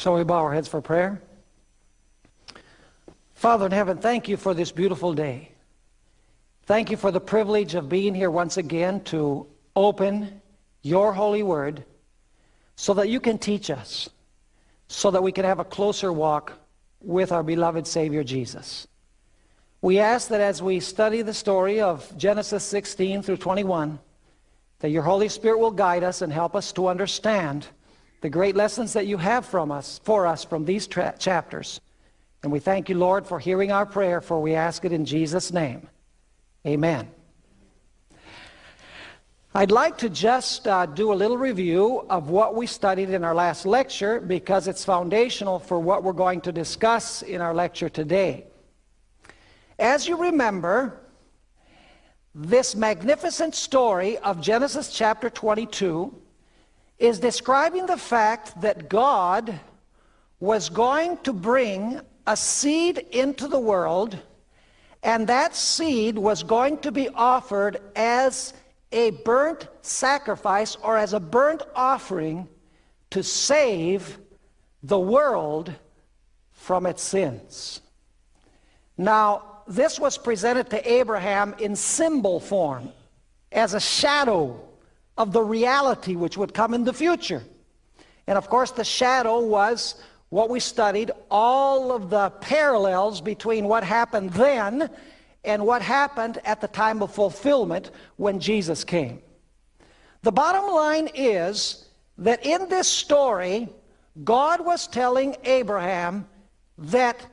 Shall we bow our heads for prayer? Father in heaven, thank you for this beautiful day. Thank you for the privilege of being here once again to open your holy word so that you can teach us, so that we can have a closer walk with our beloved Savior Jesus. We ask that as we study the story of Genesis 16 through 21, that your Holy Spirit will guide us and help us to understand the great lessons that you have from us, for us from these chapters. And we thank you, Lord, for hearing our prayer, for we ask it in Jesus' name. Amen. I'd like to just uh, do a little review of what we studied in our last lecture because it's foundational for what we're going to discuss in our lecture today. As you remember, this magnificent story of Genesis chapter 22 is describing the fact that God was going to bring a seed into the world and that seed was going to be offered as a burnt sacrifice or as a burnt offering to save the world from its sins. Now, this was presented to Abraham in symbol form as a shadow of the reality which would come in the future. And of course, the shadow was what we studied, all of the parallels between what happened then and what happened at the time of fulfillment when Jesus came. The bottom line is that in this story, God was telling Abraham that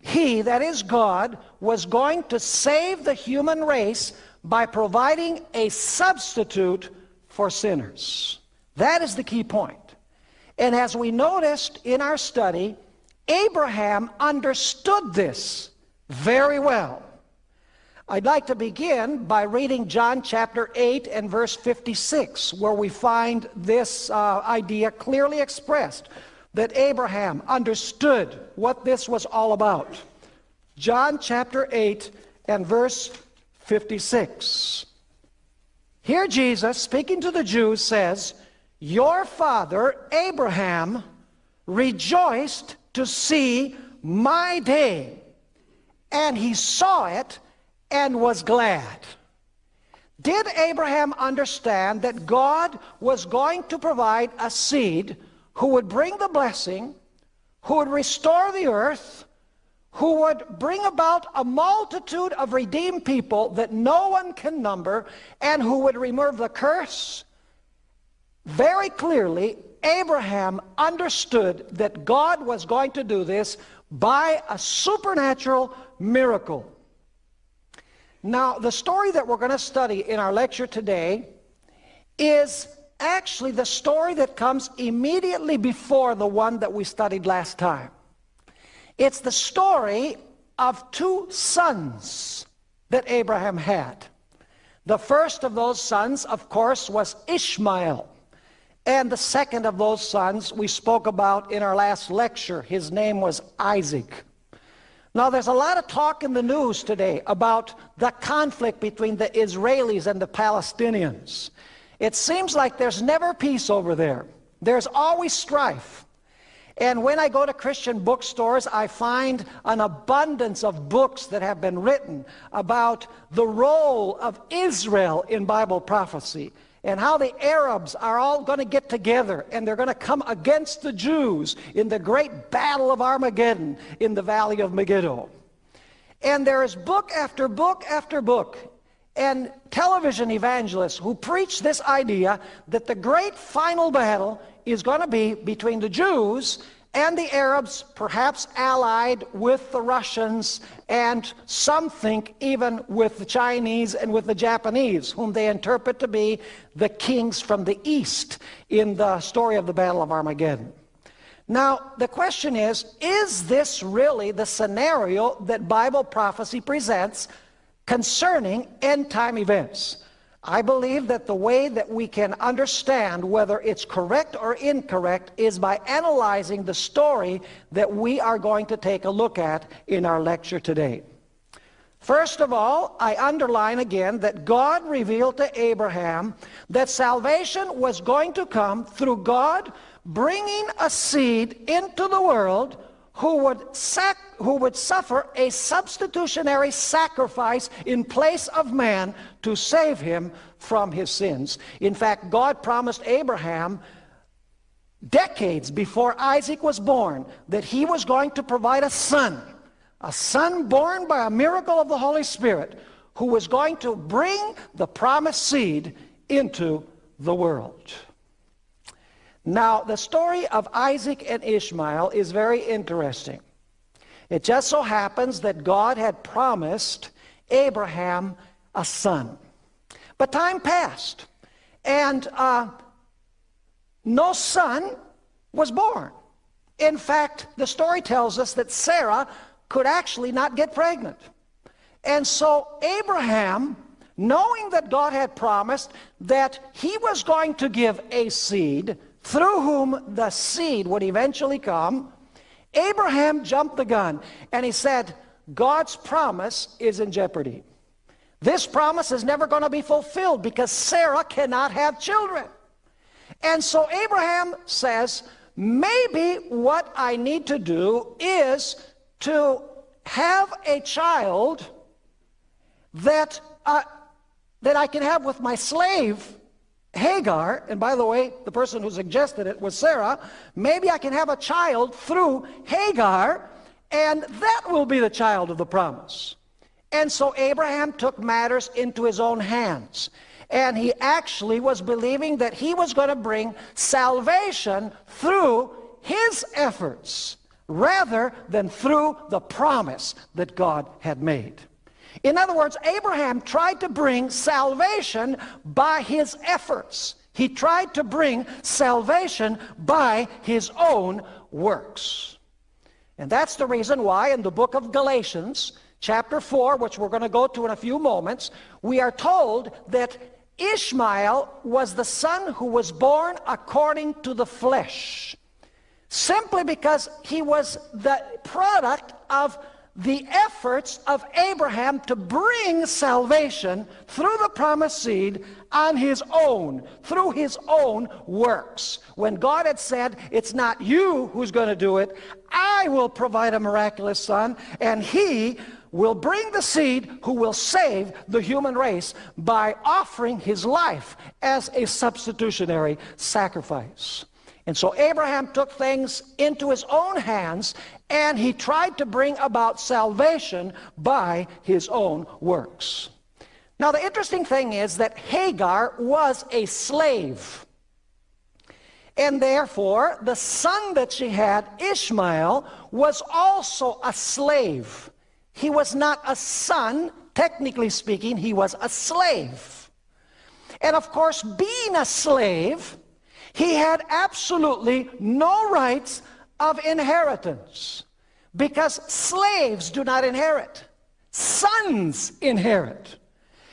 he, that is God, was going to save the human race by providing a substitute for sinners. That is the key point. And as we noticed in our study, Abraham understood this very well. I'd like to begin by reading John chapter 8 and verse 56, where we find this uh, idea clearly expressed that Abraham understood what this was all about. John chapter 8 and verse 56. Here Jesus, speaking to the Jews, says, Your father Abraham rejoiced to see my day, and he saw it and was glad. Did Abraham understand that God was going to provide a seed who would bring the blessing, who would restore the earth, who would bring about a multitude of redeemed people that no one can number, and who would remove the curse. Very clearly, Abraham understood that God was going to do this by a supernatural miracle. Now, the story that we're going to study in our lecture today is actually the story that comes immediately before the one that we studied last time. It's the story of two sons that Abraham had. The first of those sons, of course, was Ishmael. And the second of those sons we spoke about in our last lecture. His name was Isaac. Now, there's a lot of talk in the news today about the conflict between the Israelis and the Palestinians. It seems like there's never peace over there. There's always strife. And when I go to Christian bookstores, I find an abundance of books that have been written about the role of Israel in Bible prophecy and how the Arabs are all going to get together and they're going to come against the Jews in the great battle of Armageddon in the valley of Megiddo. And there is book after book after book and television evangelists who preach this idea that the great final battle is going to be between the Jews and the Arabs, perhaps allied with the Russians, and some think even with the Chinese and with the Japanese, whom they interpret to be the kings from the east in the story of the Battle of Armageddon. Now, the question is, is this really the scenario that Bible prophecy presents concerning end-time events? I believe that the way that we can understand whether it's correct or incorrect is by analyzing the story that we are going to take a look at in our lecture today. First of all, I underline again that God revealed to Abraham that salvation was going to come through God bringing a seed into the world who would, sac- who would suffer a substitutionary sacrifice in place of man to save him from his sins. In fact, God promised Abraham decades before Isaac was born that he was going to provide a son, a son born by a miracle of the Holy Spirit, who was going to bring the promised seed into the world. Now, the story of Isaac and Ishmael is very interesting. It just so happens that God had promised Abraham a son. But time passed, and uh, no son was born. In fact, the story tells us that Sarah could actually not get pregnant. And so Abraham, knowing that God had promised that he was going to give a seed through whom the seed would eventually come, Abraham jumped the gun and he said, God's promise is in jeopardy. This promise is never going to be fulfilled because Sarah cannot have children. And so Abraham says, maybe what I need to do is to have a child that, uh, that I can have with my slave, Hagar, and by the way, the person who suggested it was Sarah, maybe I can have a child through Hagar, and that will be the child of the promise. And so Abraham took matters into his own hands. And he actually was believing that he was going to bring salvation through his efforts rather than through the promise that God had made. In other words, Abraham tried to bring salvation by his efforts. He tried to bring salvation by his own works. And that's the reason why in the book of Galatians, chapter 4, which we're going to go to in a few moments, we are told that Ishmael was the son who was born according to the flesh, simply because he was the product of the efforts of Abraham to bring salvation through the promised seed on his own, through his own works. When God had said, It's not you who's going to do it, I will provide a miraculous son, and he will bring the seed who will save the human race by offering his life as a substitutionary sacrifice. And so Abraham took things into his own hands and he tried to bring about salvation by his own works. Now, the interesting thing is that Hagar was a slave. And therefore, the son that she had, Ishmael, was also a slave. He was not a son, technically speaking, he was a slave. And of course, being a slave, he had absolutely no rights of inheritance because slaves do not inherit, sons inherit.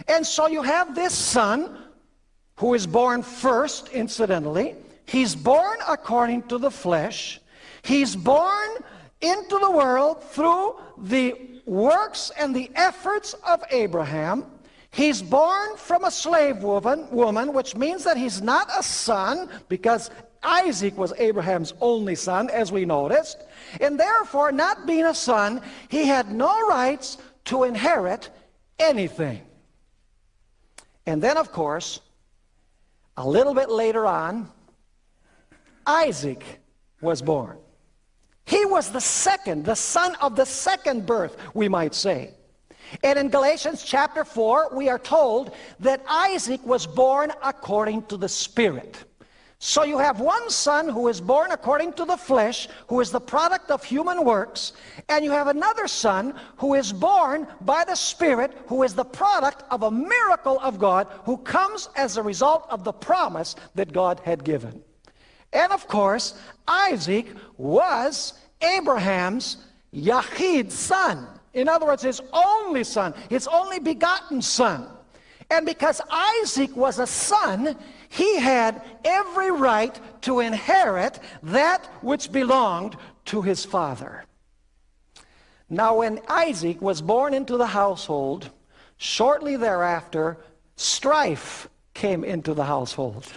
And so you have this son who is born first, incidentally. He's born according to the flesh. He's born into the world through the works and the efforts of Abraham. He's born from a slave woman, woman, which means that he's not a son because Isaac was Abraham's only son, as we noticed. And therefore, not being a son, he had no rights to inherit anything. And then, of course, a little bit later on, Isaac was born. He was the second, the son of the second birth, we might say. And in Galatians chapter 4, we are told that Isaac was born according to the Spirit. So you have one son who is born according to the flesh, who is the product of human works, and you have another son who is born by the Spirit, who is the product of a miracle of God, who comes as a result of the promise that God had given. And of course, Isaac was Abraham's Yahid son. In other words, his only son, his only begotten son. And because Isaac was a son, he had every right to inherit that which belonged to his father. Now, when Isaac was born into the household, shortly thereafter, strife came into the household.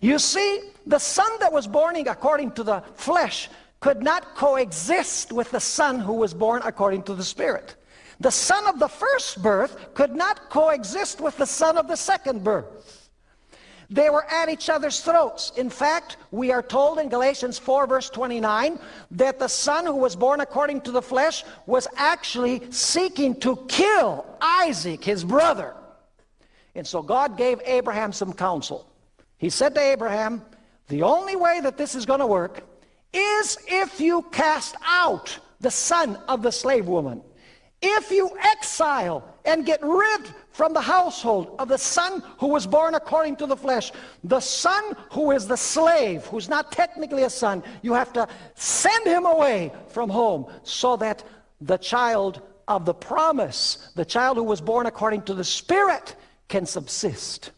You see, the son that was born according to the flesh could not coexist with the son who was born according to the spirit. The son of the first birth could not coexist with the son of the second birth. They were at each other's throats. In fact, we are told in Galatians 4 verse 29 that the son who was born according to the flesh was actually seeking to kill Isaac, his brother. And so God gave Abraham some counsel. He said to Abraham, the only way that this is going to work is if you cast out the son of the slave woman. If you exile and get rid from the household of the son who was born according to the flesh, the son who is the slave, who's not technically a son, you have to send him away from home so that the child of the promise, the child who was born according to the Spirit, can subsist.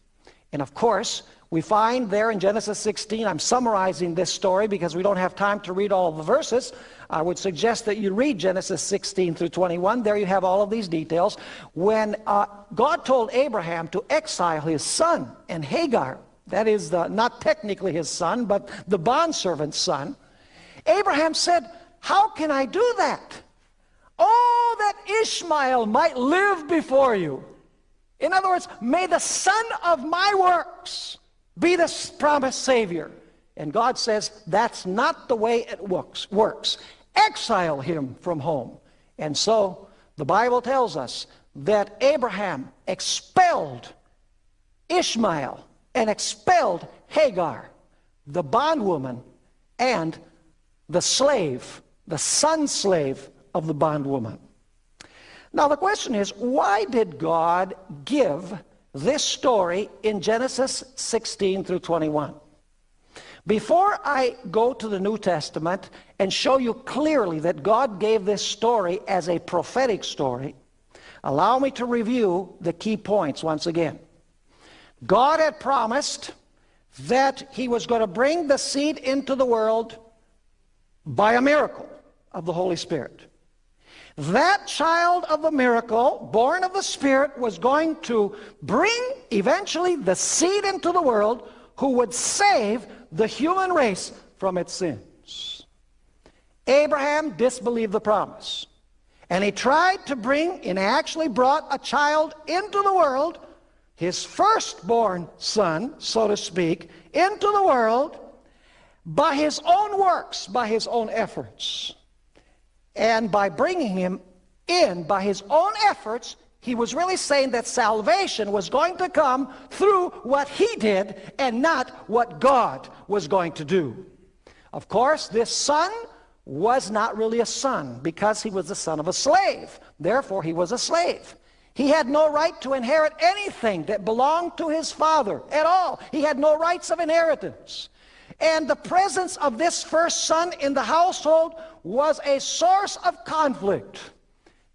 And of course, we find there in Genesis 16, I'm summarizing this story because we don't have time to read all the verses. I would suggest that you read Genesis 16 through 21. There you have all of these details. When uh, God told Abraham to exile his son and Hagar, that is the, not technically his son, but the bondservant's son, Abraham said, How can I do that? Oh, that Ishmael might live before you. In other words, may the son of my works be the promised Savior. And God says, that's not the way it works. works. Exile him from home. And so the Bible tells us that Abraham expelled Ishmael and expelled Hagar, the bondwoman, and the slave, the son slave of the bondwoman. Now the question is, why did God give this story in Genesis 16 through 21. Before I go to the New Testament and show you clearly that God gave this story as a prophetic story, allow me to review the key points once again. God had promised that he was going to bring the seed into the world by a miracle of the Holy Spirit. That child of the miracle, born of the Spirit, was going to bring eventually the seed into the world who would save the human race from its sins. Abraham disbelieved the promise. And he tried to bring, and actually brought a child into the world, his firstborn son, so to speak, into the world by his own works, by his own efforts. And by bringing him in by his own efforts, he was really saying that salvation was going to come through what he did and not what God was going to do. Of course, this son was not really a son because he was the son of a slave. Therefore, he was a slave. He had no right to inherit anything that belonged to his father at all. He had no rights of inheritance. And the presence of this first son in the household was a source of conflict.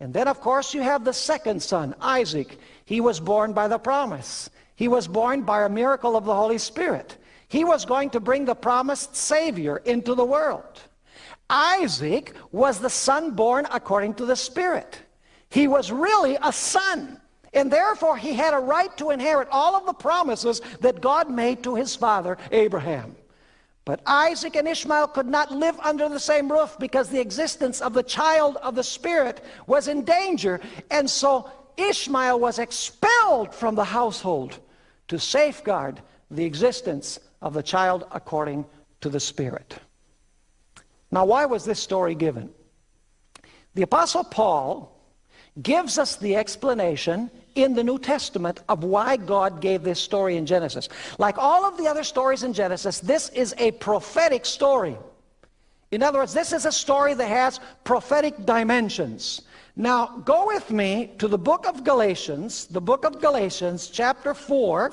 And then, of course, you have the second son, Isaac. He was born by the promise. He was born by a miracle of the Holy Spirit. He was going to bring the promised Savior into the world. Isaac was the son born according to the Spirit. He was really a son. And therefore, he had a right to inherit all of the promises that God made to his father, Abraham. But Isaac and Ishmael could not live under the same roof because the existence of the child of the Spirit was in danger. And so Ishmael was expelled from the household to safeguard the existence of the child according to the Spirit. Now, why was this story given? The Apostle Paul gives us the explanation in the New Testament of why God gave this story in Genesis. Like all of the other stories in Genesis, this is a prophetic story. In other words, this is a story that has prophetic dimensions. Now, go with me to the book of Galatians, the book of Galatians, chapter 4,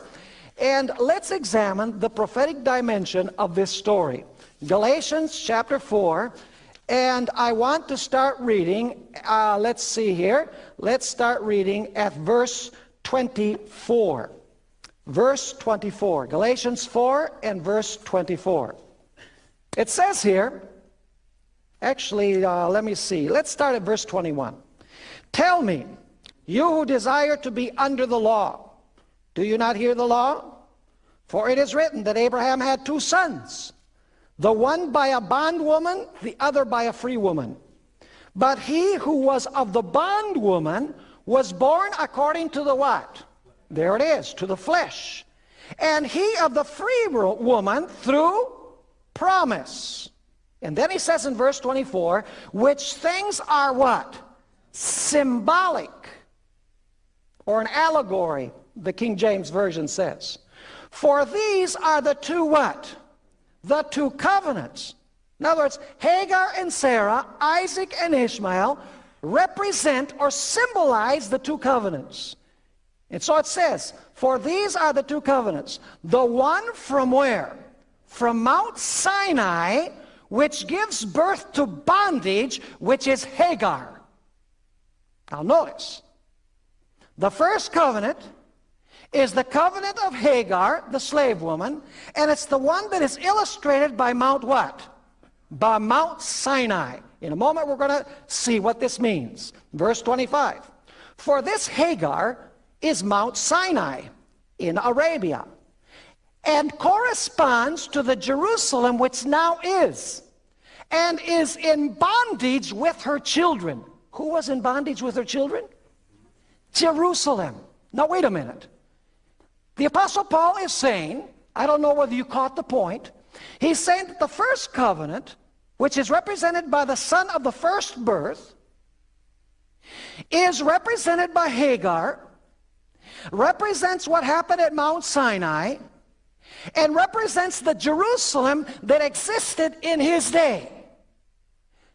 and let's examine the prophetic dimension of this story. Galatians chapter 4, and I want to start reading, uh, let's see here. Let's start reading at verse 24. Verse 24. Galatians 4 and verse 24. It says here, actually, uh, let me see. Let's start at verse 21. Tell me, you who desire to be under the law, do you not hear the law? For it is written that Abraham had two sons, the one by a bondwoman, the other by a free woman. But he who was of the bondwoman was born according to the what? There it is, to the flesh. And he of the free woman through promise. And then he says in verse 24, which things are what? Symbolic. Or an allegory, the King James Version says. For these are the two what? The two covenants. In other words, Hagar and Sarah, Isaac and Ishmael represent or symbolize the two covenants. And so it says, for these are the two covenants. The one from where? From Mount Sinai, which gives birth to bondage, which is Hagar. Now notice, the first covenant is the covenant of Hagar, the slave woman, and it's the one that is illustrated by Mount what? By Mount Sinai. In a moment we're going to see what this means. Verse 25. For this Hagar is Mount Sinai in Arabia and corresponds to the Jerusalem which now is and is in bondage with her children. Who was in bondage with her children? Jerusalem. Now wait a minute. The Apostle Paul is saying, I don't know whether you caught the point, he's saying that the first covenant which is represented by the son of the first birth, is represented by Hagar, represents what happened at Mount Sinai, and represents the Jerusalem that existed in his day.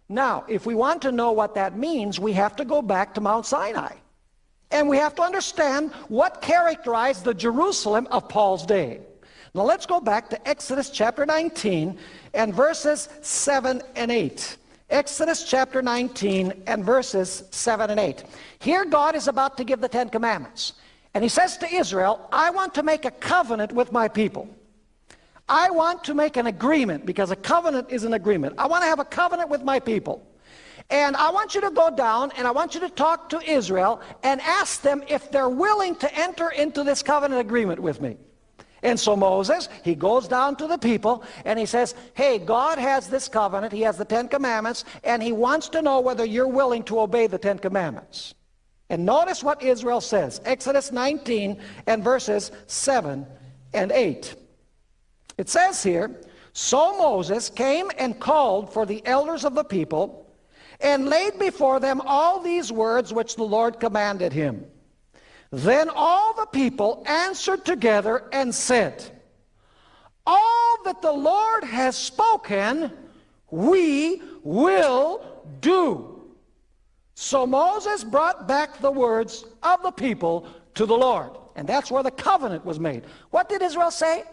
Now, if we want to know what that means, we have to go back to Mount Sinai. And we have to understand what characterized the Jerusalem of Paul's day. Now let's go back to Exodus chapter 19 and verses 7 and 8. Exodus chapter 19 and verses 7 and 8. Here God is about to give the Ten Commandments. And he says to Israel, I want to make a covenant with my people. I want to make an agreement because a covenant is an agreement. I want to have a covenant with my people. And I want you to go down and I want you to talk to Israel and ask them if they're willing to enter into this covenant agreement with me. And so Moses, he goes down to the people and he says, hey, God has this covenant, he has the Ten Commandments, and he wants to know whether you're willing to obey the Ten Commandments. And notice what Israel says, Exodus 19 and verses 7 and 8. It says here, So Moses came and called for the elders of the people and laid before them all these words which the Lord commanded him. Then all the people answered together and said, All that the Lord has spoken, we will do. So Moses brought back the words of the people to the Lord. And that's where the covenant was made. What did Israel say?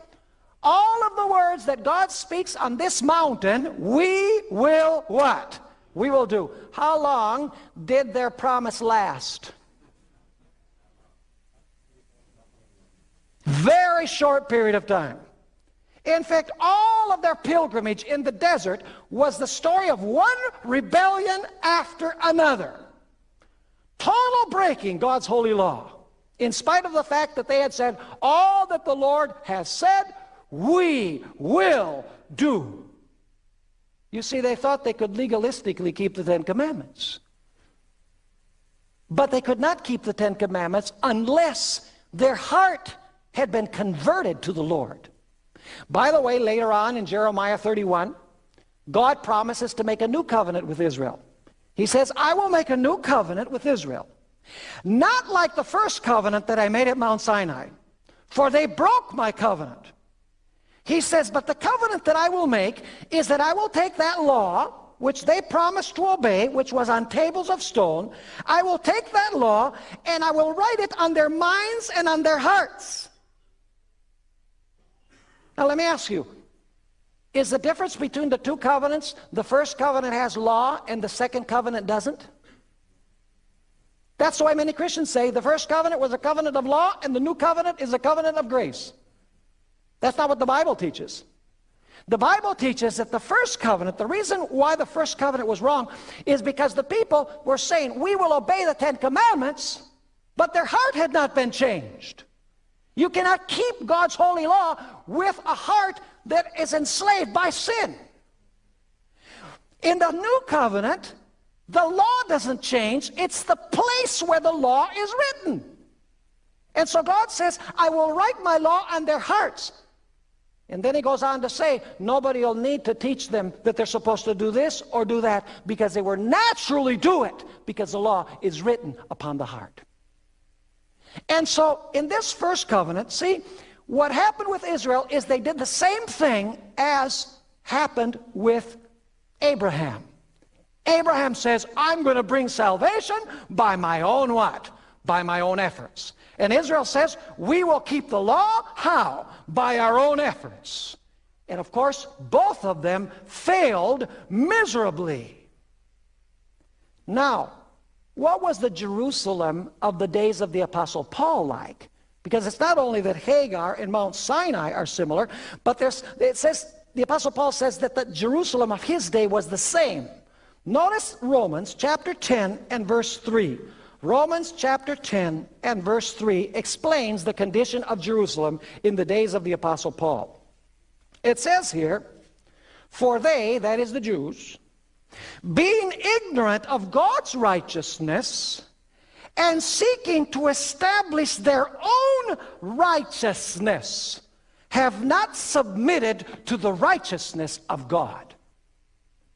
All of the words that God speaks on this mountain, we will what? We will do. How long did their promise last? Very short period of time. In fact, all of their pilgrimage in the desert was the story of one rebellion after another. Total breaking God's holy law. In spite of the fact that they had said, all that the Lord has said, we will do. You see, they thought they could legalistically keep the Ten Commandments. But they could not keep the Ten Commandments unless their heart had been converted to the Lord. By the way, later on in Jeremiah 31, God promises to make a new covenant with Israel. He says, I will make a new covenant with Israel. Not like the first covenant that I made at Mount Sinai, for they broke my covenant. He says, but the covenant that I will make is that I will take that law which they promised to obey, which was on tables of stone, I will take that law and I will write it on their minds and on their hearts. Now let me ask you, is the difference between the two covenants, the first covenant has law and the second covenant doesn't? That's why many Christians say the first covenant was a covenant of law and the new covenant is a covenant of grace. That's not what the Bible teaches. The Bible teaches that the first covenant, the reason why the first covenant was wrong is because the people were saying, we will obey the Ten Commandments, but their heart had not been changed. You cannot keep God's holy law with a heart that is enslaved by sin. In the new covenant, the law doesn't change. It's the place where the law is written. And so God says, I will write my law on their hearts. And then he goes on to say, nobody will need to teach them that they're supposed to do this or do that because they will naturally do it because the law is written upon the heart. And so in this first covenant, see, what happened with Israel is they did the same thing as happened with Abraham. Abraham says, I'm going to bring salvation by my own what? By my own efforts. And Israel says, we will keep the law. How? By our own efforts. And of course, both of them failed miserably. Now, what was the Jerusalem of the days of the Apostle Paul like? Because it's not only that Hagar and Mount Sinai are similar, but there's, it says, the Apostle Paul says that the Jerusalem of his day was the same. Notice Romans chapter 10 and verse 3. Romans chapter 10 and verse 3 explains the condition of Jerusalem in the days of the Apostle Paul. It says here, For they, that is the Jews, being ignorant of God's righteousness and seeking to establish their own righteousness, have not submitted to the righteousness of God.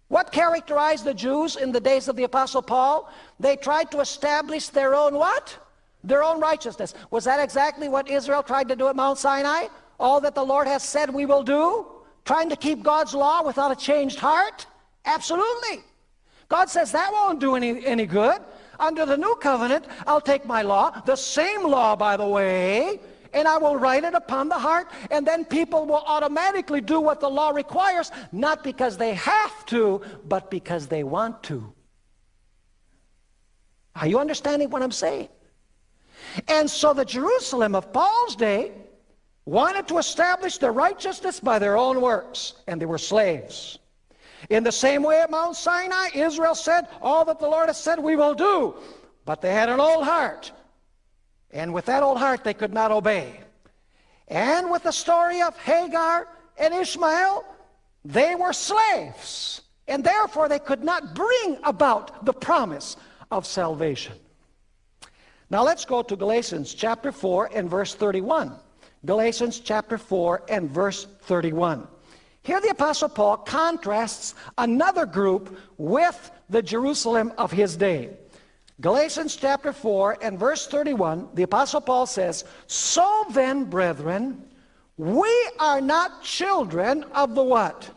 What characterized the Jews in the days of the Apostle Paul? They tried to establish their own what? Their own righteousness. Was that exactly what Israel tried to do at Mount Sinai? All that the Lord has said we will do? Trying to keep God's law without a changed heart? Absolutely. God says that won't do any, any good. Under the new covenant, I'll take my law, the same law, by the way, and I will write it upon the heart, and then people will automatically do what the law requires, not because they have to, but because they want to. Are you understanding what I'm saying? And so the Jerusalem of Paul's day wanted to establish their righteousness by their own works, and they were slaves. In the same way at Mount Sinai, Israel said, all that the Lord has said we will do. But they had an old heart. And with that old heart, they could not obey. And with the story of Hagar and Ishmael, they were slaves. And therefore, they could not bring about the promise of salvation. Now let's go to Galatians chapter 4 and verse 31. Galatians chapter 4 and verse 31. Here the Apostle Paul contrasts another group with the Jerusalem of his day. Galatians chapter 4 and verse 31, the Apostle Paul says, So then, brethren, we are not children of the what?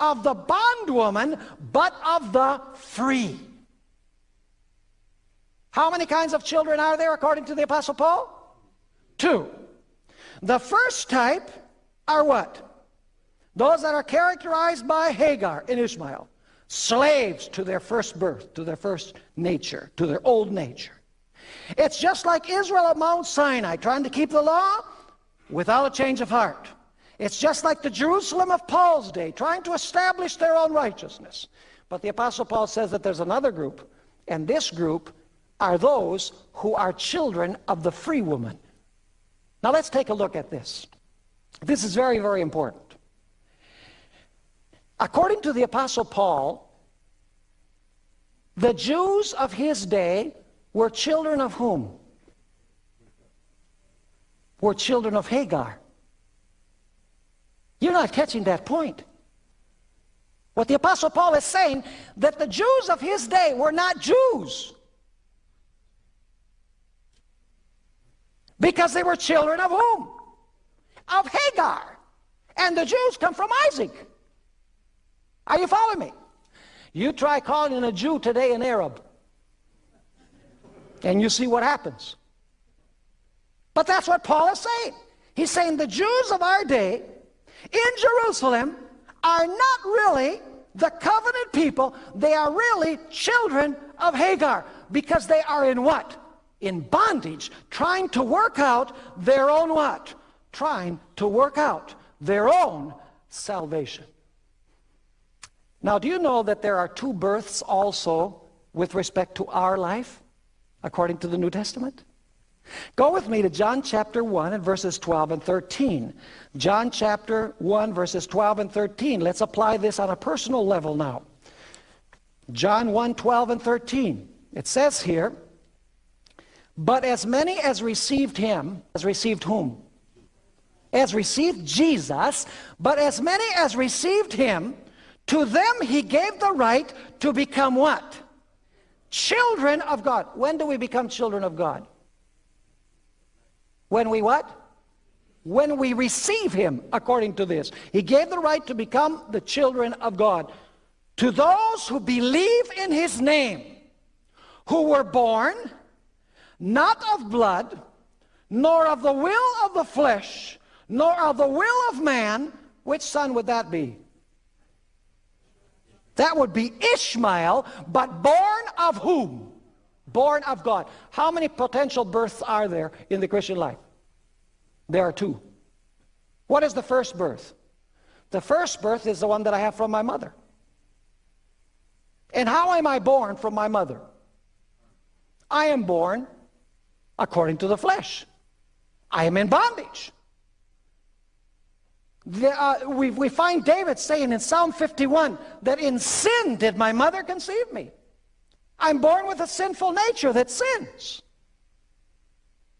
Of the bondwoman, but of the free. How many kinds of children are there according to the Apostle Paul? Two. The first type are what? Those that are characterized by Hagar and Ishmael, slaves to their first birth, to their first nature, to their old nature. It's just like Israel at Mount Sinai, trying to keep the law without a change of heart. It's just like the Jerusalem of Paul's day, trying to establish their own righteousness. But the Apostle Paul says that there's another group, and this group are those who are children of the free woman. Now let's take a look at this. This is very, very important. According to the Apostle Paul, the Jews of his day were children of whom? Were children of Hagar. You're not catching that point. What the Apostle Paul is saying, that the Jews of his day were not Jews. Because they were children of whom? Of Hagar. And the Jews come from Isaac. Are you following me? You try calling a Jew today an Arab. And you see what happens. But that's what Paul is saying. He's saying the Jews of our day in Jerusalem are not really the covenant people. They are really children of Hagar because they are in what? In bondage, trying to work out their own what? Trying to work out their own salvation. Now, do you know that there are two births also with respect to our life, according to the New Testament? Go with me to John chapter 1 and verses 12 and 13. John chapter 1 verses 12 and 13. Let's apply this on a personal level now. John 1, 12 and 13. It says here, But as many as received him, as received whom? As received Jesus, but as many as received him, to them he gave the right to become what? Children of God. When do we become children of God? When we what? When we receive him, according to this. He gave the right to become the children of God. To those who believe in his name, who were born, not of blood, nor of the will of the flesh, nor of the will of man, which son would that be? That would be Ishmael, but born of whom? Born of God. How many potential births are there in the Christian life? There are two. What is the first birth? The first birth is the one that I have from my mother. And how am I born from my mother? I am born according to the flesh. I am in bondage. The, uh, we, we find David saying in Psalm 51 that in sin did my mother conceive me. I'm born with a sinful nature that sins.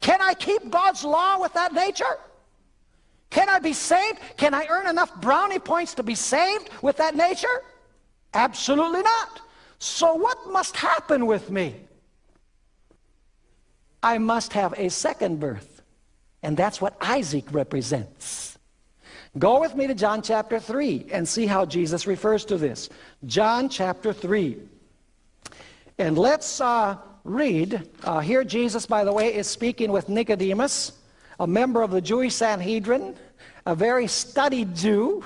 Can I keep God's law with that nature? Can I be saved? Can I earn enough brownie points to be saved with that nature? Absolutely not. So what must happen with me? I must have a second birth. And that's what Isaac represents. Go with me to John chapter 3 and see how Jesus refers to this. John chapter 3. And let's uh, read. Uh, here Jesus, by the way, is speaking with Nicodemus, a member of the Jewish Sanhedrin, a very studied Jew.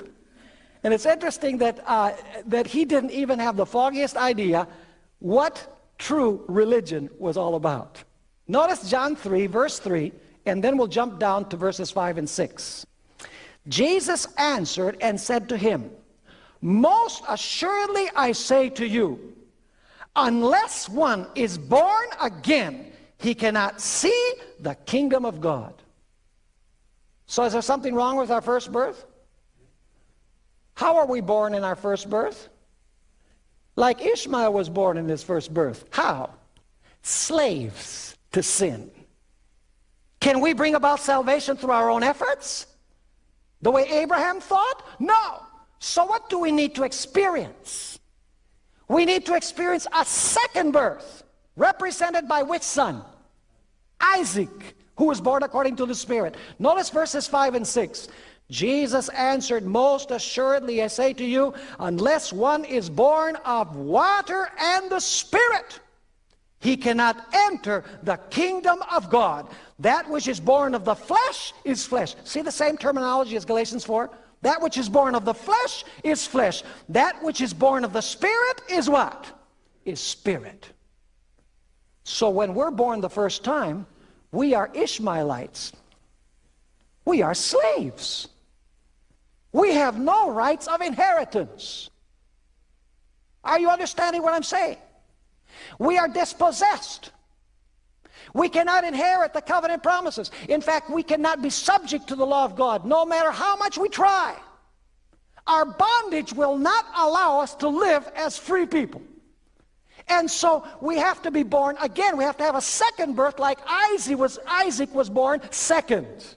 And it's interesting that, uh, that he didn't even have the foggiest idea what true religion was all about. Notice John 3, verse 3, and then we'll jump down to verses 5 and 6. Jesus answered and said to him, Most assuredly I say to you, unless one is born again, he cannot see the kingdom of God. So is there something wrong with our first birth? How are we born in our first birth? Like Ishmael was born in his first birth. How? Slaves to sin. Can we bring about salvation through our own efforts? The way Abraham thought? No. So what do we need to experience? We need to experience a second birth, represented by which son? Isaac, who was born according to the Spirit. Notice verses 5 and 6. Jesus answered, Most assuredly I say to you, unless one is born of water and the Spirit, he cannot enter the kingdom of God. That which is born of the flesh is flesh. See the same terminology as Galatians 4? That which is born of the flesh is flesh. That which is born of the spirit is what? Is spirit. So when we're born the first time, we are Ishmaelites. We are slaves. We have no rights of inheritance. Are you understanding what I'm saying? We are dispossessed. We cannot inherit the covenant promises. In fact, we cannot be subject to the law of God no matter how much we try. Our bondage will not allow us to live as free people. And so we have to be born again. We have to have a second birth like Isaac was, Isaac was born second.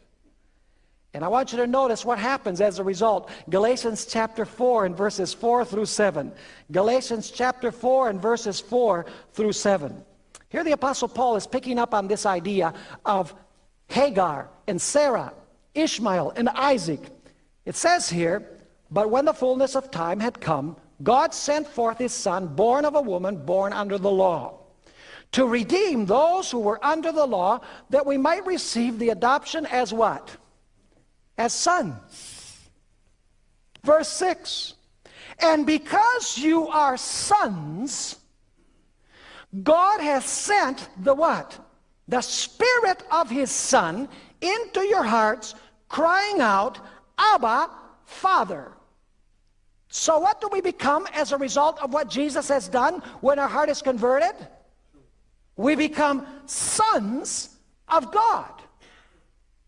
And I want you to notice what happens as a result. Galatians chapter 4 and verses 4 through 7. Galatians chapter 4 and verses 4 through 7. Here the Apostle Paul is picking up on this idea of Hagar and Sarah, Ishmael and Isaac. It says here, But when the fullness of time had come, God sent forth his son, born of a woman, born under the law, to redeem those who were under the law, that we might receive the adoption as what? As sons. Verse 6 And because you are sons, God has sent the what? The Spirit of His Son into your hearts, crying out, Abba, Father. So what do we become as a result of what Jesus has done when our heart is converted? We become sons of God.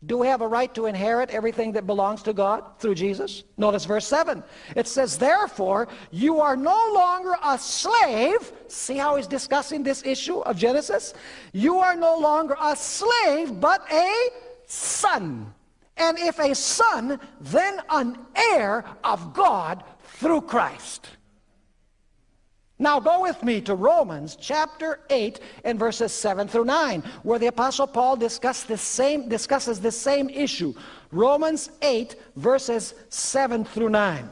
Do we have a right to inherit everything that belongs to God through Jesus? Notice verse 7. It says, Therefore, you are no longer a slave. See how he's discussing this issue of Genesis? You are no longer a slave, but a son. And if a son, then an heir of God through Christ. Now go with me to Romans chapter 8 and verses 7 through 9, where the Apostle Paul discuss this same, discusses this same issue. Romans 8 verses 7 through 9.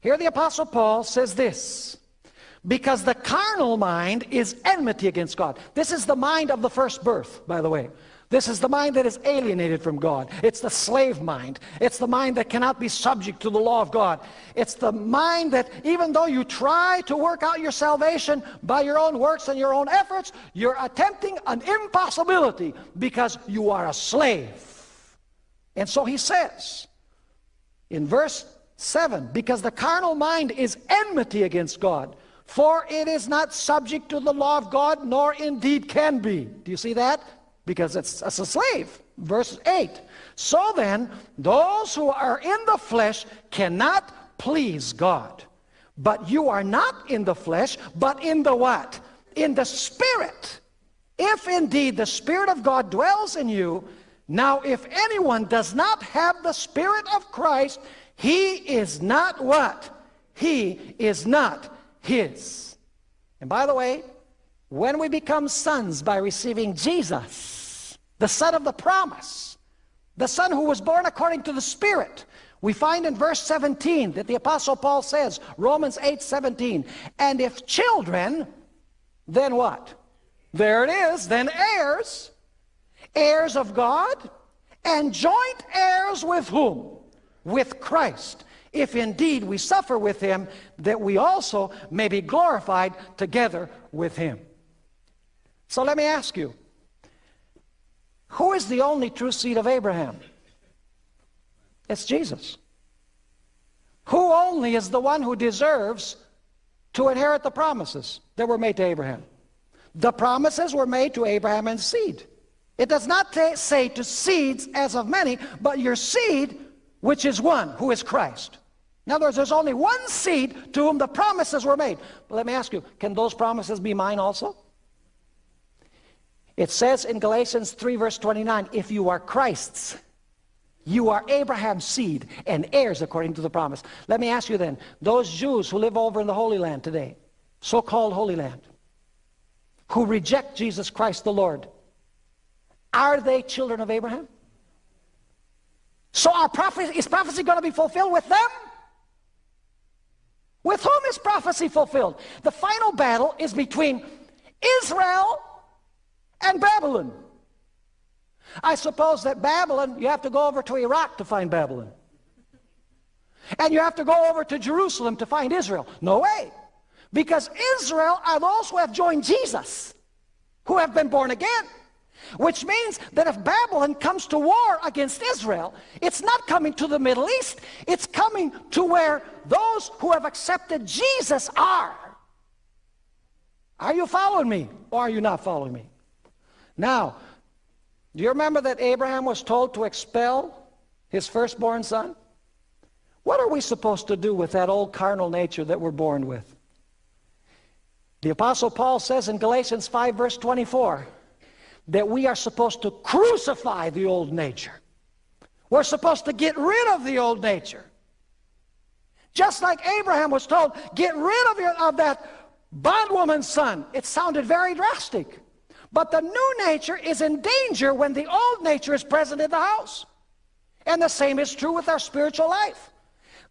Here the Apostle Paul says this, because the carnal mind is enmity against God. This is the mind of the first birth, by the way. This is the mind that is alienated from God. It's the slave mind. It's the mind that cannot be subject to the law of God. It's the mind that even though you try to work out your salvation by your own works and your own efforts, you're attempting an impossibility because you are a slave. And so he says in verse 7, because the carnal mind is enmity against God, for it is not subject to the law of God, nor indeed can be. Do you see that? Because it's, it's a slave. Verse 8. So then, those who are in the flesh cannot please God. But you are not in the flesh, but in the what? In the Spirit. If indeed the Spirit of God dwells in you, now if anyone does not have the Spirit of Christ, he is not what? He is not his. And by the way, when we become sons by receiving Jesus, the son of the promise, the son who was born according to the Spirit, we find in verse 17 that the Apostle Paul says, Romans 8, 17, and if children, then what? There it is, then heirs, heirs of God, and joint heirs with whom? With Christ. If indeed we suffer with him, that we also may be glorified together with him. So let me ask you, who is the only true seed of Abraham? It's Jesus. Who only is the one who deserves to inherit the promises that were made to Abraham? The promises were made to Abraham and seed. It does not say to seeds as of many, but your seed, which is one, who is Christ. In other words, there's only one seed to whom the promises were made. But let me ask you, can those promises be mine also? It says in Galatians 3 verse 29, if you are Christ's, you are Abraham's seed and heirs according to the promise. Let me ask you then, those Jews who live over in the Holy Land today, so-called Holy Land, who reject Jesus Christ the Lord, are they children of Abraham? So our prophecy, is prophecy going to be fulfilled with them? With whom is prophecy fulfilled? The final battle is between Israel and Babylon. I suppose that Babylon, you have to go over to Iraq to find Babylon. And you have to go over to Jerusalem to find Israel. No way. Because Israel are those who have joined Jesus, who have been born again. Which means that if Babylon comes to war against Israel, it's not coming to the Middle East, it's coming to where those who have accepted Jesus are. Are you following me or are you not following me? Now, do you remember that Abraham was told to expel his firstborn son? What are we supposed to do with that old carnal nature that we're born with? The Apostle Paul says in Galatians 5 verse 24 that we are supposed to crucify the old nature. We're supposed to get rid of the old nature. Just like Abraham was told, get rid of, your, of that bondwoman's son. It sounded very drastic. But the new nature is in danger when the old nature is present in the house. And the same is true with our spiritual life.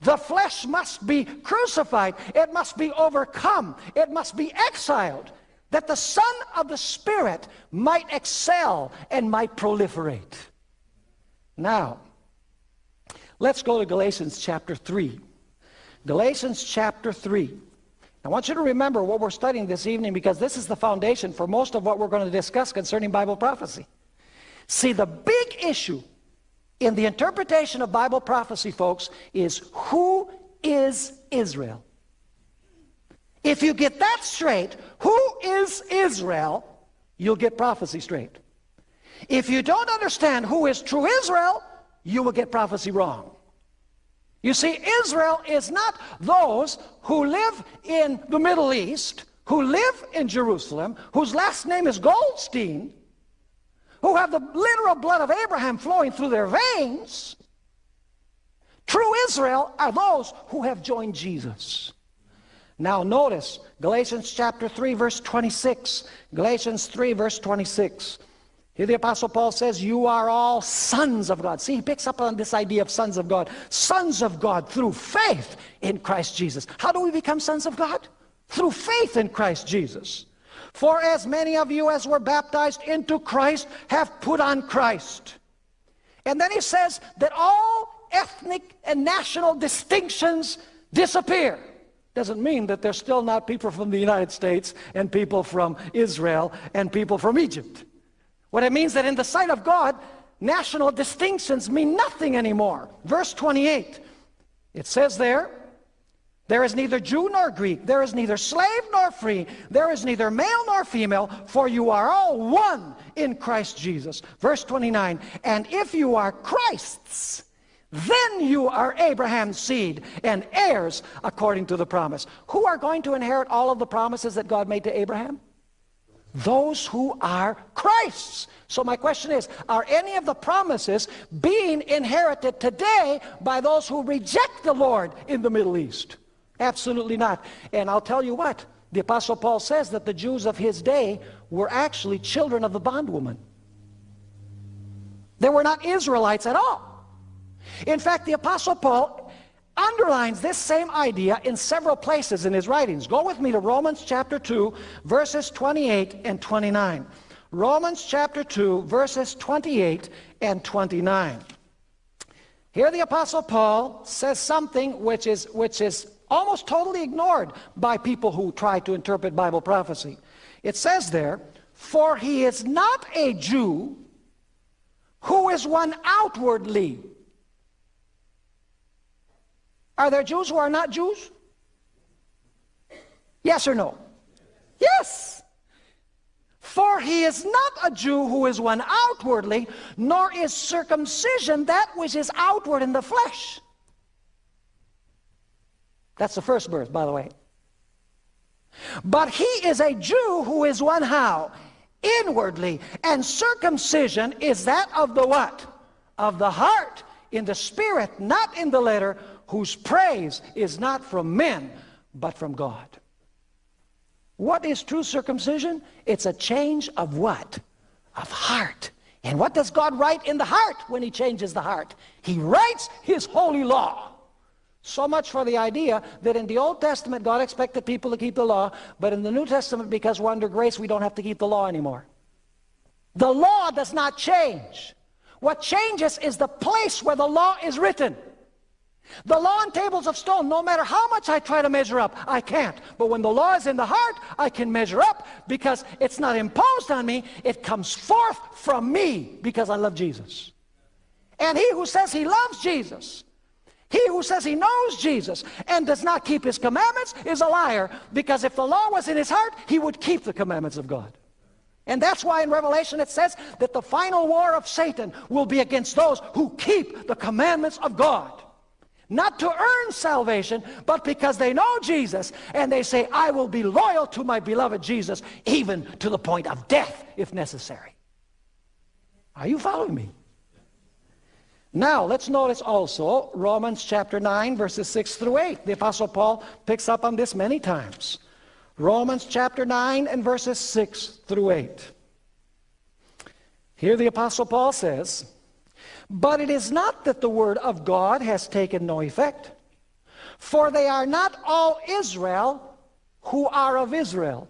The flesh must be crucified. It must be overcome. It must be exiled that the Son of the Spirit might excel and might proliferate. Now, let's go to Galatians chapter 3. Galatians chapter 3. I want you to remember what we're studying this evening because this is the foundation for most of what we're going to discuss concerning Bible prophecy. See, the big issue in the interpretation of Bible prophecy, folks, is who is Israel? If you get that straight, who is Israel, you'll get prophecy straight. If you don't understand who is true Israel, you will get prophecy wrong. You see, Israel is not those who live in the Middle East, who live in Jerusalem, whose last name is Goldstein, who have the literal blood of Abraham flowing through their veins. True Israel are those who have joined Jesus. Now notice Galatians chapter 3 verse 26. Galatians 3 verse 26. Here the Apostle Paul says, you are all sons of God. See, he picks up on this idea of sons of God. Sons of God through faith in Christ Jesus. How do we become sons of God? Through faith in Christ Jesus. For as many of you as were baptized into Christ have put on Christ. And then he says that all ethnic and national distinctions disappear. Doesn't mean that there's still not people from the United States and people from Israel and people from Egypt. What it means that in the sight of God, national distinctions mean nothing anymore. Verse 28, it says there, there is neither Jew nor Greek, there is neither slave nor free, there is neither male nor female, for you are all one in Christ Jesus. Verse 29, and if you are Christ's, then you are Abraham's seed and heirs according to the promise. Who are going to inherit all of the promises that God made to Abraham? Those who are Christ's. So my question is, are any of the promises being inherited today by those who reject the Lord in the Middle East? Absolutely not. And I'll tell you what, the Apostle Paul says that the Jews of his day were actually children of the bondwoman. They were not Israelites at all. In fact, the Apostle Paul underlines this same idea in several places in his writings. Go with me to Romans chapter 2, verses 28 and 29. Romans chapter 2, verses 28 and 29. Here the Apostle Paul says something which is, which is almost totally ignored by people who try to interpret Bible prophecy. It says there, For he is not a Jew who is one outwardly, are there Jews who are not Jews? Yes or no? Yes. For he is not a Jew who is one outwardly, nor is circumcision that which is outward in the flesh. That's the first verse, by the way. But he is a Jew who is one how? Inwardly. And circumcision is that of the what? Of the heart, in the spirit, not in the letter, whose praise is not from men, but from God. What is true circumcision? It's a change of what? Of heart. And what does God write in the heart when he changes the heart? He writes his holy law. So much for the idea that in the Old Testament God expected people to keep the law, but in the New Testament because we're under grace we don't have to keep the law anymore. The law does not change. What changes is the place where the law is written. The law on tables of stone, no matter how much I try to measure up, I can't. But when the law is in the heart, I can measure up because it's not imposed on me. It comes forth from me because I love Jesus. And he who says he loves Jesus, he who says he knows Jesus and does not keep his commandments is a liar because if the law was in his heart, he would keep the commandments of God. And that's why in Revelation it says that the final war of Satan will be against those who keep the commandments of God not to earn salvation, but because they know Jesus and they say, I will be loyal to my beloved Jesus, even to the point of death if necessary. Are you following me? Now, let's notice also Romans chapter 9, verses 6 through 8. The Apostle Paul picks up on this many times. Romans chapter 9 and verses 6 through 8. Here the Apostle Paul says, but it is not that the word of God has taken no effect. For they are not all Israel who are of Israel.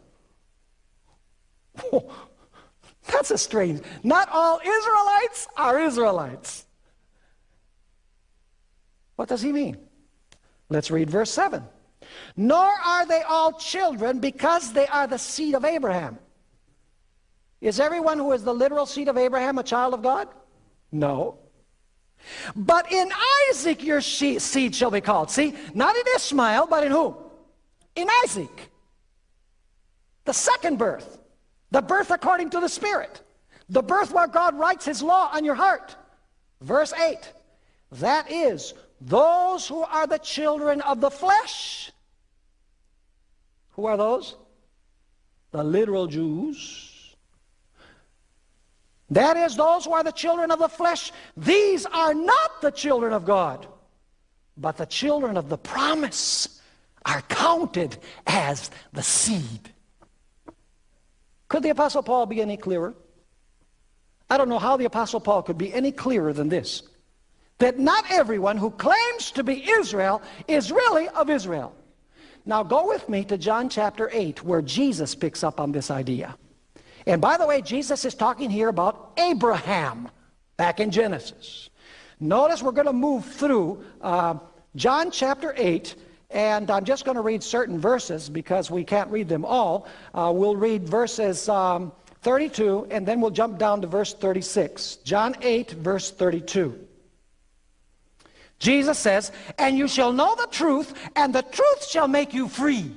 that's a strange. Not all Israelites are Israelites. What does he mean? Let's read verse 7. Nor are they all children because they are the seed of Abraham. Is everyone who is the literal seed of Abraham a child of God? No. But in Isaac your seed shall be called. See, not in Ishmael, but in whom? In Isaac. The second birth. The birth according to the Spirit. The birth where God writes his law on your heart. Verse 8. That is, those who are the children of the flesh. Who are those? The literal Jews. That is, those who are the children of the flesh. These are not the children of God, but the children of the promise are counted as the seed. Could the Apostle Paul be any clearer? I don't know how the Apostle Paul could be any clearer than this. That not everyone who claims to be Israel is really of Israel. Now go with me to John chapter 8 where Jesus picks up on this idea. And by the way, Jesus is talking here about Abraham back in Genesis. Notice we're going to move through uh, John chapter 8 and I'm just going to read certain verses because we can't read them all. Uh, we'll read verses um, 32, and then we'll jump down to verse 36. John 8, verse 32. Jesus says, And you shall know the truth, and the truth shall make you free.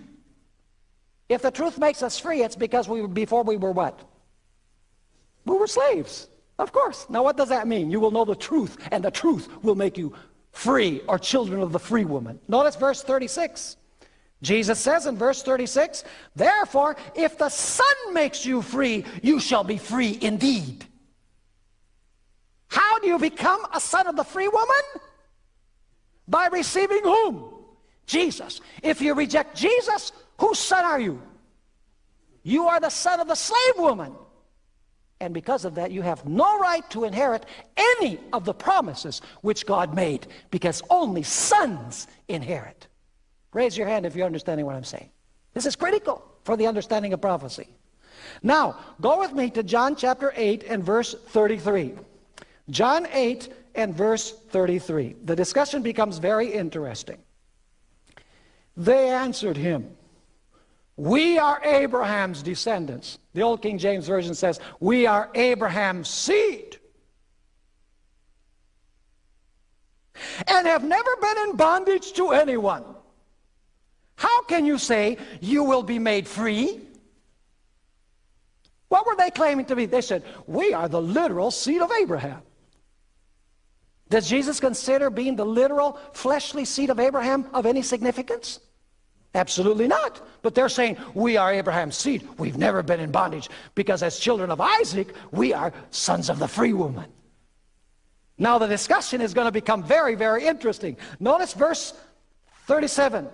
If the truth makes us free, it's because we before we were what? We were slaves. Of course. Now what does that mean? You will know the truth, and the truth will make you free, or children of the free woman. Notice verse 36. Jesus says in verse 36, Therefore, if the Son makes you free, you shall be free indeed. How do you become a son of the free woman? By receiving whom? Jesus. If you reject Jesus, whose son are you? You are the son of the slave woman. And because of that, you have no right to inherit any of the promises which God made, because only sons inherit. Raise your hand if you're understanding what I'm saying. This is critical for the understanding of prophecy. Now, go with me to John chapter 8 and verse 33. John 8 and verse 33. The discussion becomes very interesting. They answered him, We are Abraham's descendants. The Old King James Version says, We are Abraham's seed. And have never been in bondage to anyone. How can you say you will be made free? What were they claiming to be? They said, we are the literal seed of Abraham. Does Jesus consider being the literal fleshly seed of Abraham of any significance? Absolutely not. But they're saying, we are Abraham's seed. We've never been in bondage because as children of Isaac, we are sons of the free woman. Now the discussion is going to become very, very interesting. Notice verse 37.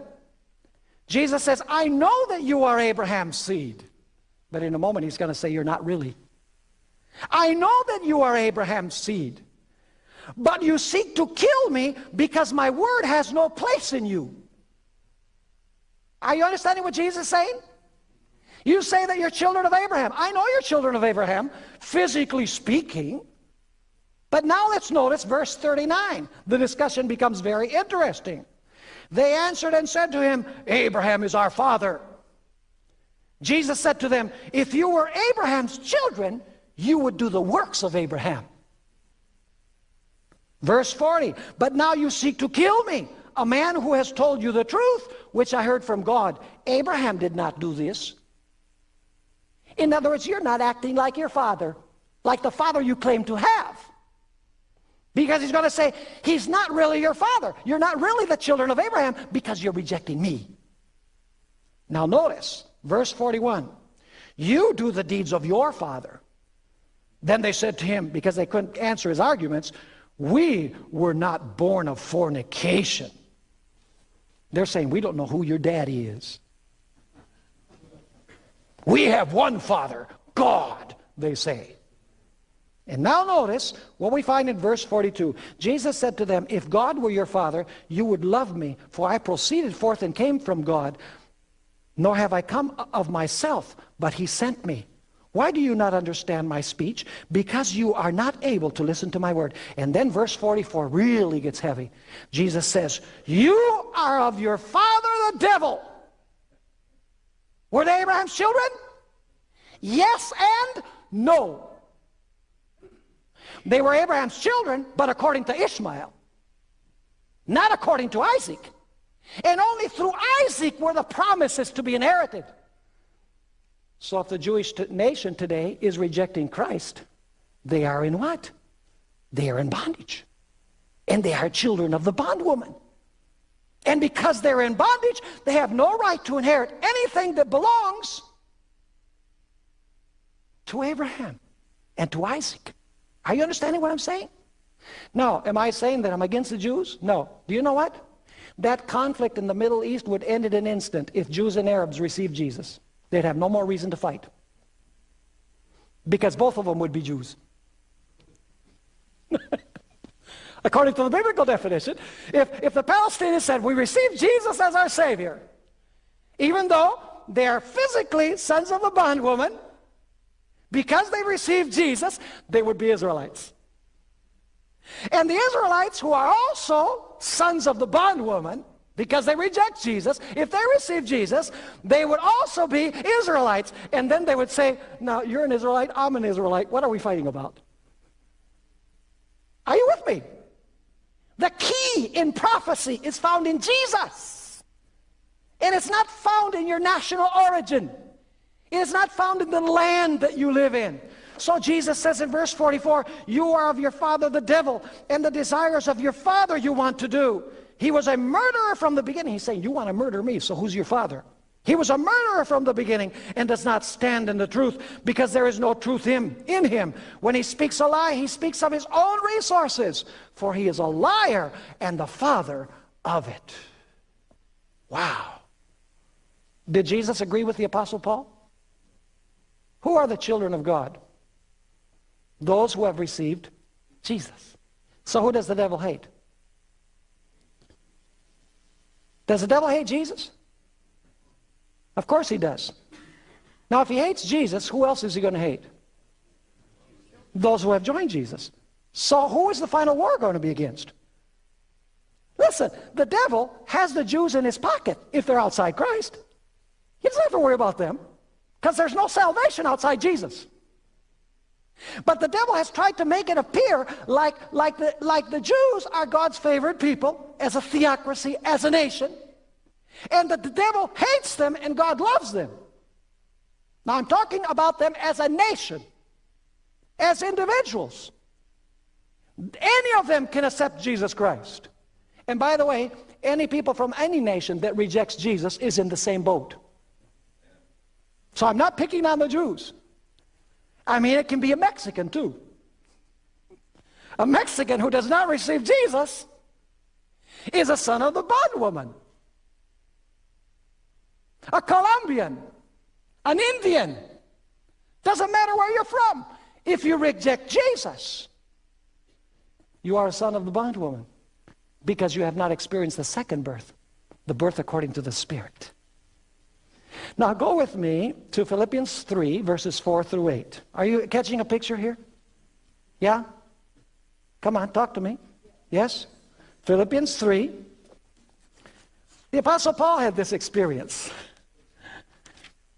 Jesus says, I know that you are Abraham's seed. But in a moment, he's going to say, You're not really. I know that you are Abraham's seed. But you seek to kill me because my word has no place in you. Are you understanding what Jesus is saying? You say that you're children of Abraham. I know you're children of Abraham, physically speaking. But now let's notice verse 39. The discussion becomes very interesting. They answered and said to him, Abraham is our father. Jesus said to them, If you were Abraham's children, you would do the works of Abraham. Verse 40, But now you seek to kill me, a man who has told you the truth, which I heard from God. Abraham did not do this. In other words, you're not acting like your father, like the father you claim to have. Because he's going to say, he's not really your father. You're not really the children of Abraham because you're rejecting me. Now notice, verse 41. You do the deeds of your father. Then they said to him, because they couldn't answer his arguments, we were not born of fornication. They're saying, we don't know who your daddy is. We have one father, God, they say. And now notice what we find in verse 42. Jesus said to them, If God were your father, you would love me, for I proceeded forth and came from God, nor have I come of myself, but he sent me. Why do you not understand my speech? Because you are not able to listen to my word. And then verse 44 really gets heavy. Jesus says, You are of your father the devil. Were they Abraham's children? Yes and no. They were Abraham's children, but according to Ishmael, not according to Isaac. And only through Isaac were the promises to be inherited. So if the Jewish nation today is rejecting Christ, they are in what? They are in bondage. And they are children of the bondwoman. And because they're in bondage, they have no right to inherit anything that belongs to Abraham and to Isaac. Are you understanding what I'm saying? Now, am I saying that I'm against the Jews? No. Do you know what? That conflict in the Middle East would end in an instant if Jews and Arabs received Jesus. They'd have no more reason to fight. Because both of them would be Jews. According to the biblical definition, if, if the Palestinians said, we receive Jesus as our Savior, even though they are physically sons of the bondwoman, because they received Jesus, they would be Israelites. And the Israelites, who are also sons of the bondwoman, because they reject Jesus, if they receive Jesus, they would also be Israelites. And then they would say, now you're an Israelite, I'm an Israelite. What are we fighting about? Are you with me? The key in prophecy is found in Jesus. And it's not found in your national origin. It is not found in the land that you live in. So Jesus says in verse 44, you are of your father the devil, and the desires of your father you want to do. He was a murderer from the beginning. He's saying, you want to murder me, so who's your father? He was a murderer from the beginning and does not stand in the truth because there is no truth in, in him. When he speaks a lie, he speaks of his own resources, for he is a liar and the father of it. Wow. Did Jesus agree with the Apostle Paul? Who are the children of God? Those who have received Jesus. So who does the devil hate? Does the devil hate Jesus? Of course he does. Now if he hates Jesus, who else is he going to hate? Those who have joined Jesus. So who is the final war going to be against? Listen, the devil has the Jews in his pocket if they're outside Christ. He doesn't have to worry about them. Because there's no salvation outside Jesus. But the devil has tried to make it appear like, like, the, like the Jews are God's favored people as a theocracy, as a nation, and that the devil hates them and God loves them. Now I'm talking about them as a nation, as individuals. Any of them can accept Jesus Christ. And by the way, any people from any nation that rejects Jesus is in the same boat. So I'm not picking on the Jews. I mean, it can be a Mexican too. A Mexican who does not receive Jesus is a son of the bondwoman. A Colombian, an Indian, doesn't matter where you're from. If you reject Jesus, you are a son of the bondwoman because you have not experienced the second birth, the birth according to the Spirit. Now go with me to Philippians 3, verses 4 through 8. Are you catching a picture here? Yeah? Come on, talk to me. Yes? Philippians 3. The Apostle Paul had this experience.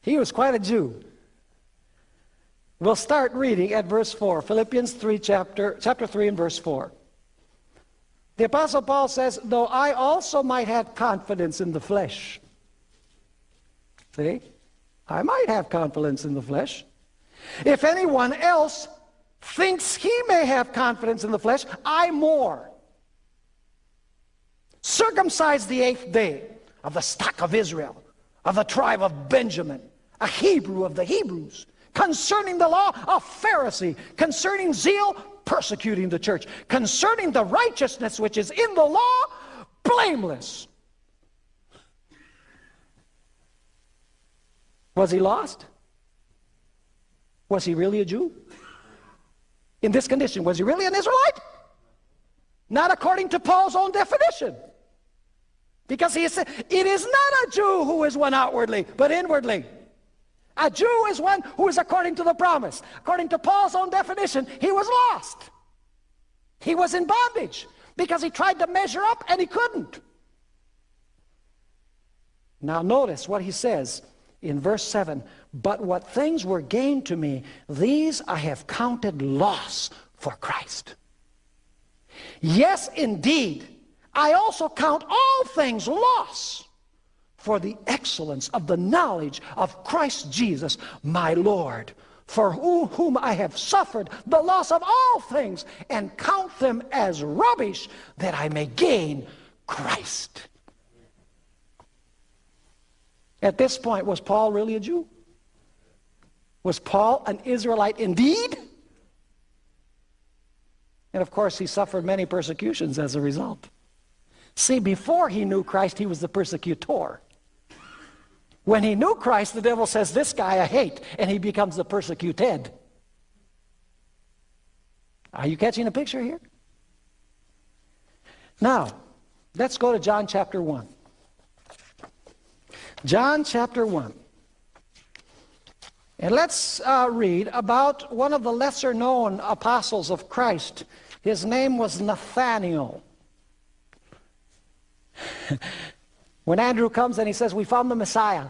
He was quite a Jew. We'll start reading at verse 4, Philippians 3, chapter, chapter 3 and verse 4. The Apostle Paul says, Though I also might have confidence in the flesh, See? I might have confidence in the flesh. If anyone else thinks he may have confidence in the flesh, I more. Circumcised the eighth day of the stock of Israel, of the tribe of Benjamin, a Hebrew of the Hebrews, concerning the law, a Pharisee, concerning zeal, persecuting the church, concerning the righteousness which is in the law, blameless. Was he lost? Was he really a Jew? In this condition, was he really an Israelite? Not according to Paul's own definition. Because he said, it is not a Jew who is one outwardly, but inwardly. A Jew is one who is according to the promise. According to Paul's own definition, he was lost. He was in bondage because he tried to measure up and he couldn't. Now notice what he says in verse 7 But what things were gained to me, these I have counted loss for Christ. Yes, indeed, I also count all things loss for the excellence of the knowledge of Christ Jesus, my Lord, for whom I have suffered the loss of all things, and count them as rubbish, that I may gain Christ. At this point, was Paul really a Jew? Was Paul an Israelite indeed? And of course, he suffered many persecutions as a result. See, before he knew Christ, he was the persecutor. When he knew Christ, the devil says, This guy I hate, and he becomes the persecuted. Are you catching a picture here? Now, let's go to John chapter 1. John chapter 1. And let's uh, read about one of the lesser known apostles of Christ. His name was Nathanael. when Andrew comes and he says, We found the Messiah,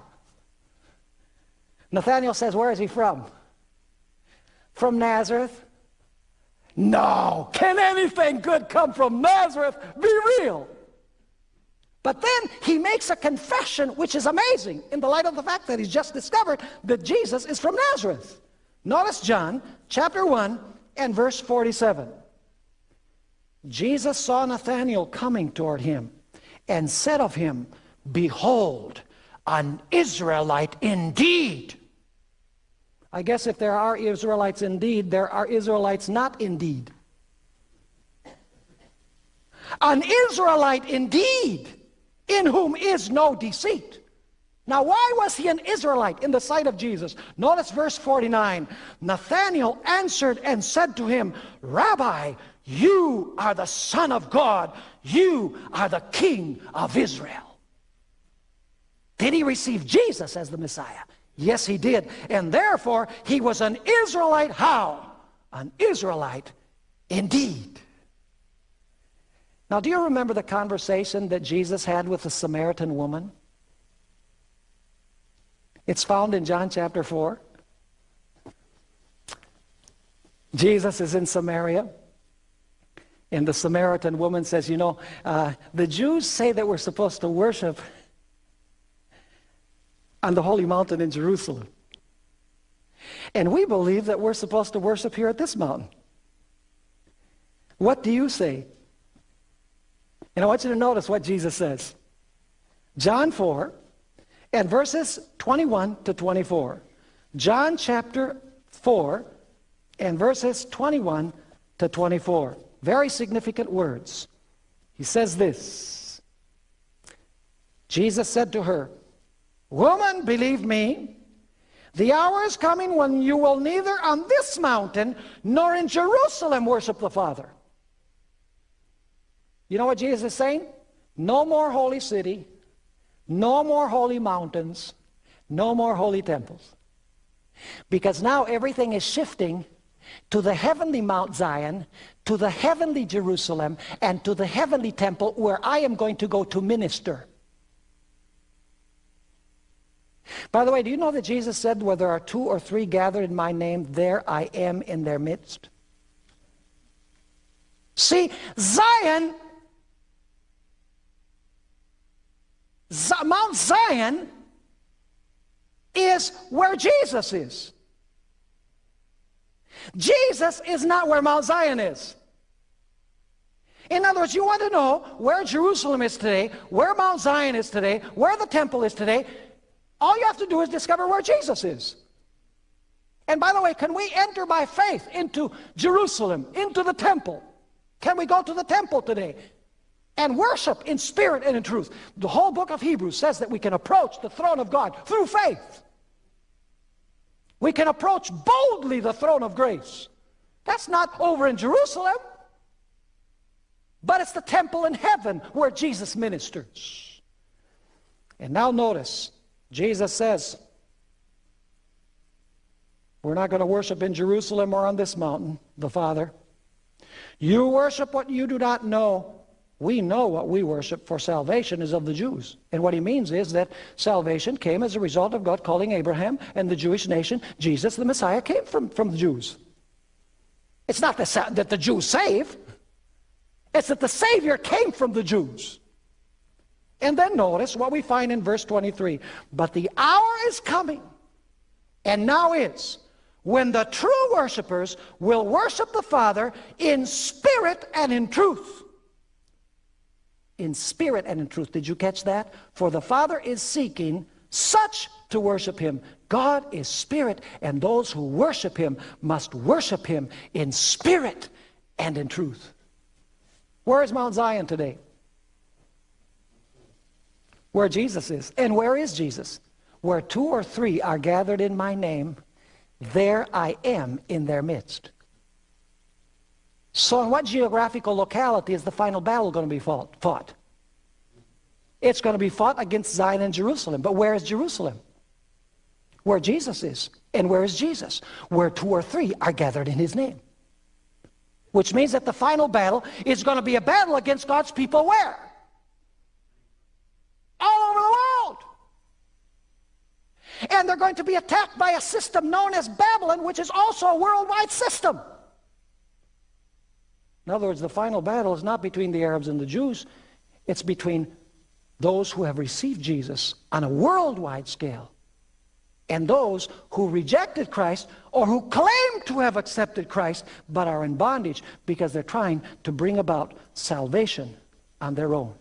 Nathanael says, Where is he from? From Nazareth? No. Can anything good come from Nazareth? Be real. But then he makes a confession which is amazing in the light of the fact that he's just discovered that Jesus is from Nazareth. Notice John chapter 1 and verse 47. Jesus saw Nathanael coming toward him and said of him, Behold, an Israelite indeed. I guess if there are Israelites indeed, there are Israelites not indeed. An Israelite indeed in whom is no deceit. Now, why was he an Israelite in the sight of Jesus? Notice verse 49. Nathanael answered and said to him, Rabbi, you are the Son of God. You are the King of Israel. Did he receive Jesus as the Messiah? Yes, he did. And therefore, he was an Israelite. How? An Israelite indeed. Now, do you remember the conversation that Jesus had with the Samaritan woman? It's found in John chapter 4. Jesus is in Samaria. And the Samaritan woman says, You know, uh, the Jews say that we're supposed to worship on the holy mountain in Jerusalem. And we believe that we're supposed to worship here at this mountain. What do you say? And I want you to notice what Jesus says. John 4 and verses 21 to 24. John chapter 4 and verses 21 to 24. Very significant words. He says this Jesus said to her, Woman, believe me, the hour is coming when you will neither on this mountain nor in Jerusalem worship the Father. You know what Jesus is saying? No more holy city, no more holy mountains, no more holy temples. Because now everything is shifting to the heavenly Mount Zion, to the heavenly Jerusalem, and to the heavenly temple where I am going to go to minister. By the way, do you know that Jesus said, where there are two or three gathered in my name, there I am in their midst? See, Zion Mount Zion is where Jesus is. Jesus is not where Mount Zion is. In other words, you want to know where Jerusalem is today, where Mount Zion is today, where the temple is today, all you have to do is discover where Jesus is. And by the way, can we enter by faith into Jerusalem, into the temple? Can we go to the temple today? And worship in spirit and in truth. The whole book of Hebrews says that we can approach the throne of God through faith. We can approach boldly the throne of grace. That's not over in Jerusalem, but it's the temple in heaven where Jesus ministers. And now notice, Jesus says, we're not going to worship in Jerusalem or on this mountain, the Father. You worship what you do not know. We know what we worship for salvation is of the Jews. And what he means is that salvation came as a result of God calling Abraham and the Jewish nation. Jesus, the Messiah, came from, from the Jews. It's not the, that the Jews save. It's that the Savior came from the Jews. And then notice what we find in verse 23. But the hour is coming, and now is, when the true worshipers will worship the Father in spirit and in truth. In spirit and in truth. Did you catch that? For the Father is seeking such to worship him. God is spirit, and those who worship him must worship him in spirit and in truth. Where is Mount Zion today? Where Jesus is. And where is Jesus? Where two or three are gathered in my name, there I am in their midst. So in what geographical locality is the final battle going to be fought? It's going to be fought against Zion and Jerusalem. But where is Jerusalem? Where Jesus is. And where is Jesus? Where two or three are gathered in his name. Which means that the final battle is going to be a battle against God's people where? All over the world. And they're going to be attacked by a system known as Babylon, which is also a worldwide system. In other words, the final battle is not between the Arabs and the Jews. It's between those who have received Jesus on a worldwide scale and those who rejected Christ or who claim to have accepted Christ but are in bondage because they're trying to bring about salvation on their own.